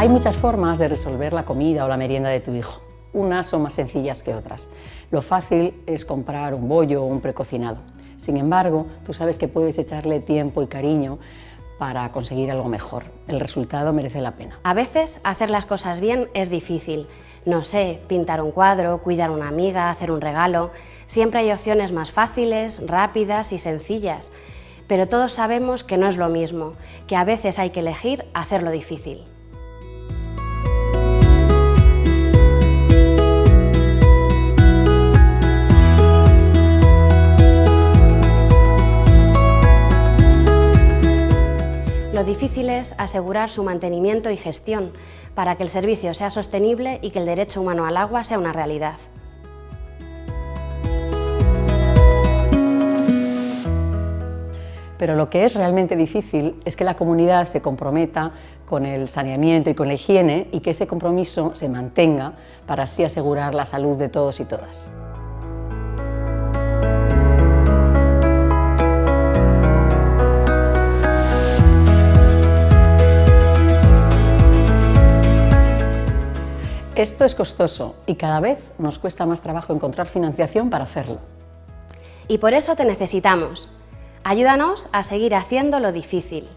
Hay muchas formas de resolver la comida o la merienda de tu hijo. Unas son más sencillas que otras. Lo fácil es comprar un bollo o un precocinado. Sin embargo, tú sabes que puedes echarle tiempo y cariño para conseguir algo mejor. El resultado merece la pena. A veces hacer las cosas bien es difícil. No sé, pintar un cuadro, cuidar a una amiga, hacer un regalo... Siempre hay opciones más fáciles, rápidas y sencillas. Pero todos sabemos que no es lo mismo, que a veces hay que elegir hacerlo difícil. Lo difícil es asegurar su mantenimiento y gestión para que el servicio sea sostenible y que el derecho humano al agua sea una realidad. Pero lo que es realmente difícil es que la comunidad se comprometa con el saneamiento y con la higiene y que ese compromiso se mantenga para así asegurar la salud de todos y todas. Esto es costoso y cada vez nos cuesta más trabajo encontrar financiación para hacerlo. Y por eso te necesitamos. Ayúdanos a seguir haciendo lo difícil.